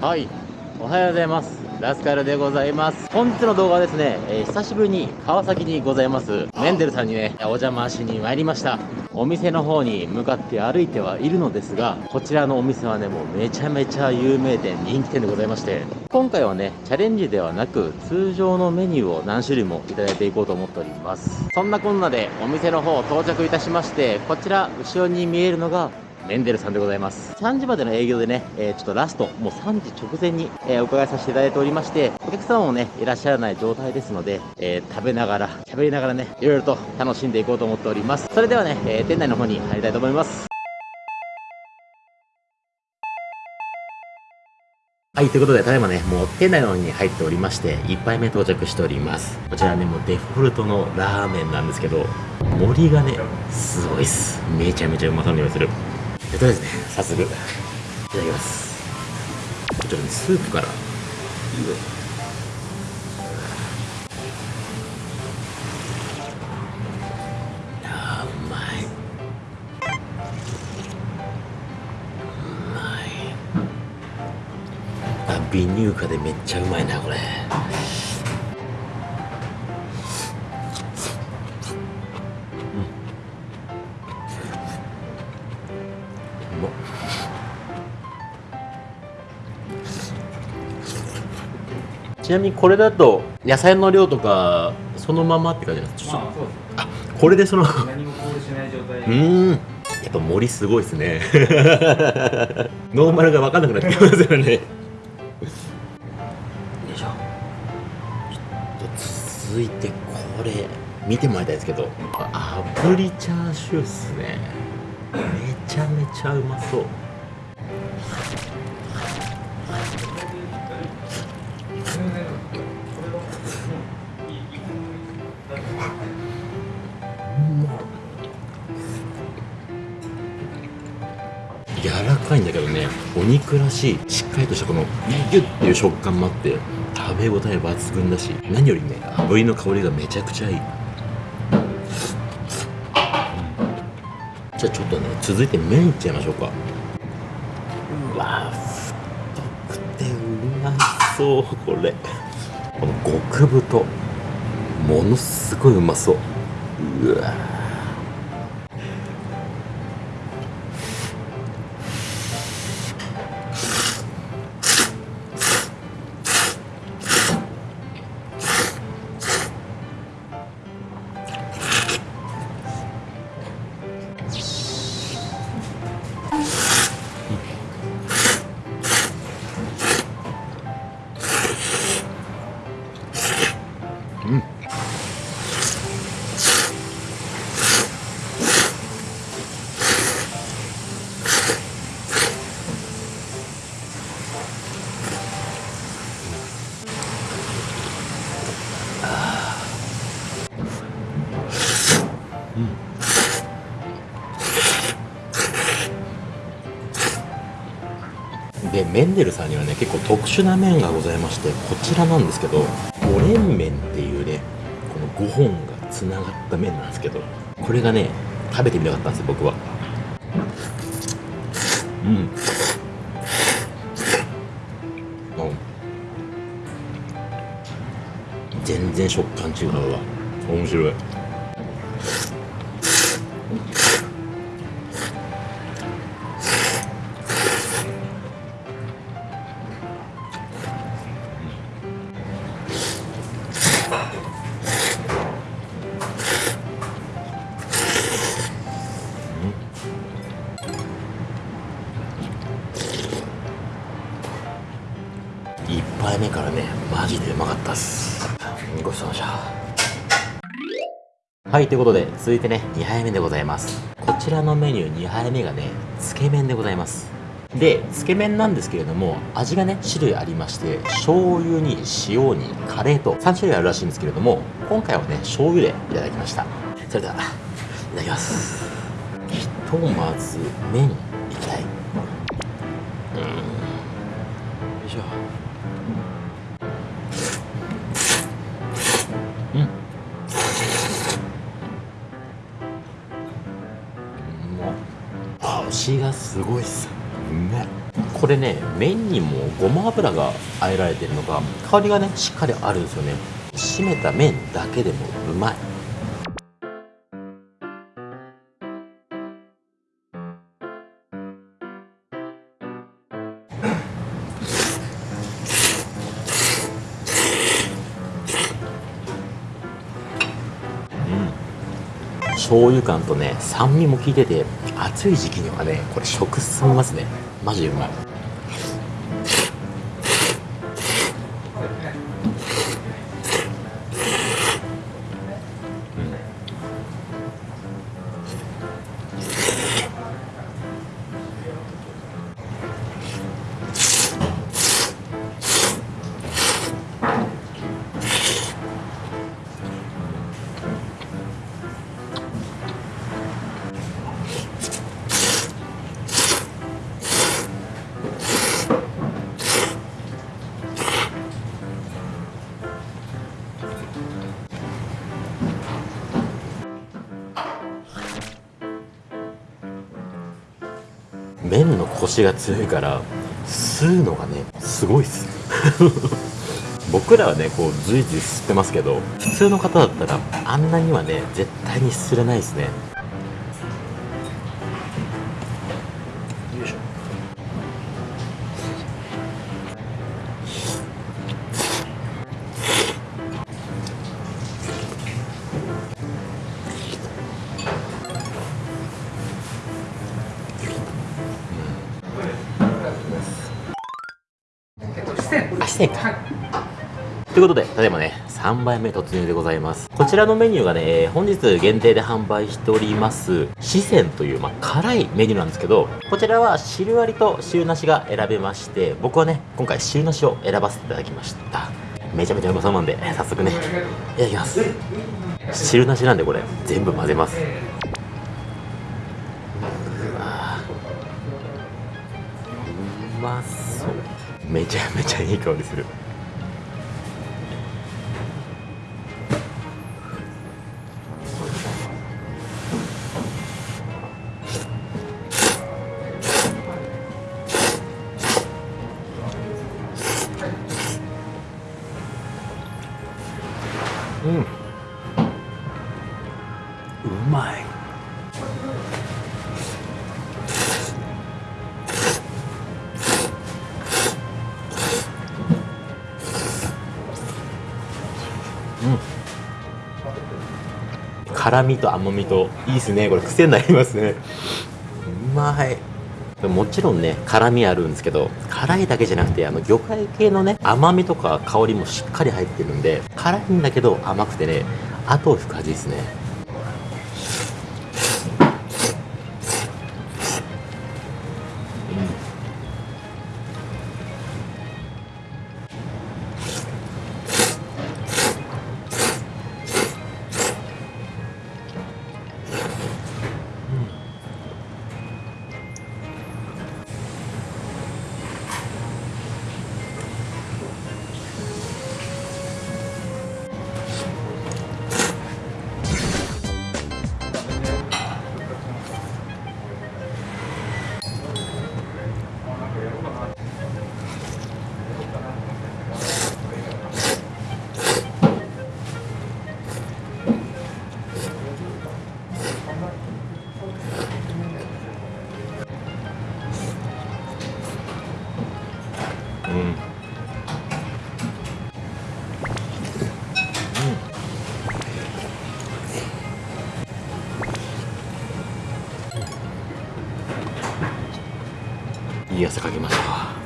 はい。おはようございます。ラスカルでございます。本日の動画はですね、えー、久しぶりに川崎にございます。メンデルさんにねお邪魔しに参りました。お店の方に向かって歩いてはいるのですがこちらのお店はねもうめちゃめちゃ有名店人気店でございまして今回はねチャレンジではなく通常のメニューを何種類もいただいていこうと思っております。そんなこんなでお店の方到着いたしましてこちら後ろに見えるのがメンデルさんでございます。3時までの営業でね、えー、ちょっとラスト、もう3時直前に、えー、お伺いさせていただいておりまして、お客様もね、いらっしゃらない状態ですので、えー、食べながら、喋りながらね、いろいろと楽しんでいこうと思っております。それではね、え店内の方に入りたいと思います。はい、ということで、ただいまね、もう店内の方に入っておりまして、1杯目到着しております。こちらね、もうデフォルトのラーメンなんですけど、盛りがね、すごいっす。めちゃめちゃうまそうに匂いする。とりあえずね、早速、いただきます。こちらね、スープから、ビニューカでめっちゃうまいなこれ。ちなみにこれだと野菜の量とかそのままって感じなんですか、まあ、そうですあこれでその何もコールしない状態うん。やっぱ森すごいですね。ノーマルが分かんなくなってきますよね。よいしょ。ちょっと続いてこれ見てもらいたいですけど炙りチャーシューっすねめちゃめちゃうまそう。柔らかいんだけどねお肉らしいしっかりとしたこのギュッていう食感もあって食べ応え抜群だし何よりね炙りの香りがめちゃくちゃいい、じゃあちょっとね続いて麺いっちゃいましょうか。うわ太くてうまそうこれ。この極太ものすごいうまそう。うわでメンデルさんにはね結構特殊な麺がございましてこちらなんですけど五連麺っていうねこの5本がつながった麺なんですけどこれがね食べてみたかったんですよ僕は。うん。うん。全然食感違うわ。面白い。ジでうまかったっす。ごちそうさまでしたはいということで続いてね2杯目でございます。こちらのメニュー2杯目がねつけ麺でございます。でつけ麺なんですけれども味がね種類ありまして醤油に塩にカレーと3種類あるらしいんですけれども今回はね醤油でいただきました。それではいただきます。ひとまず麺いきたい。うん。よいしょ。味がすごいっすうめこれね麺にもごま油があえられてるのが香りがねしっかりあるんですよね。締めた麺だけでもうまい醤油感とね酸味も効いてて暑い時期にはねこれ食進みますね。マジでうまい。麺のコシが強いから吸うのがねすごいっす。僕らはねこう随時吸ってますけど普通の方だったらあんなにはね絶対に吸れないですね。あ四川かということで、ただいまね、3杯目突入でございます。こちらのメニューがね、本日限定で販売しております、四川という、まあ、辛いメニューなんですけど、こちらは汁ありと汁なしが選べまして、僕はね、今回汁なしを選ばせていただきました。めちゃめちゃうまそうなんで、早速ね、いただきます。汁なしなんでこれ、全部混ぜます。うまそう。めちゃめちゃいい香りする。うんうまい辛みと甘みといいっすね。これ癖になりますね。うまい。もちろんね辛みあるんですけど辛いだけじゃなくてあの魚介系のね甘みとか香りもしっかり入ってるんで辛いんだけど甘くてね後を引く味ですね。いい汗かきました。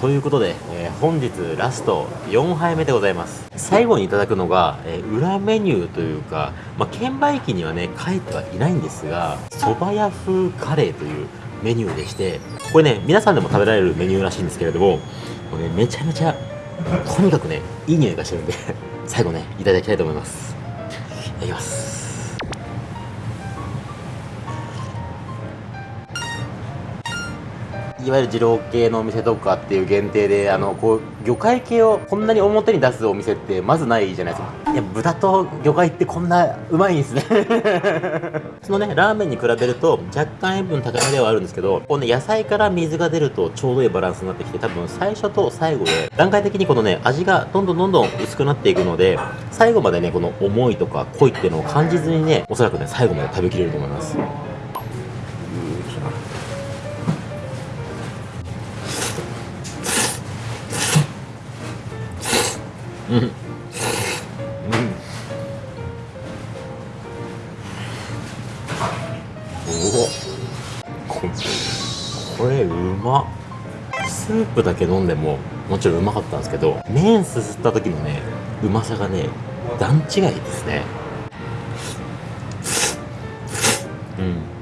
ということで、えー本日ラスト4杯目でございます。最後にいただくのが、えー裏メニューというか、まあ、券売機にはね書いてはいないんですが蕎麦屋風カレーというメニューでしてこれね皆さんでも食べられるメニューらしいんですけれどもこれ、ね、めちゃめちゃとにかくねいい匂いがしてるんで最後ねいただきたいと思います。いただきます。いいわゆる二郎系のお店とかっていう限定であのこう魚介系をこんなに表に出すお店ってまずないじゃないですか。いや豚と魚介ってこんなうまいんですね。そのねラーメンに比べると若干塩分高めではあるんですけどこうね野菜から水が出るとちょうどいいバランスになってきて多分最初と最後で段階的にこのね味がどんどんどんどん薄くなっていくので最後までねこの重いとか濃いっていうのを感じずにねおそらくね最後まで食べきれると思いますうん。うん。おおここれうまっ。スープだけ飲んでももちろんうまかったんですけど麺すすった時のねうまさがね段違いですね。うん。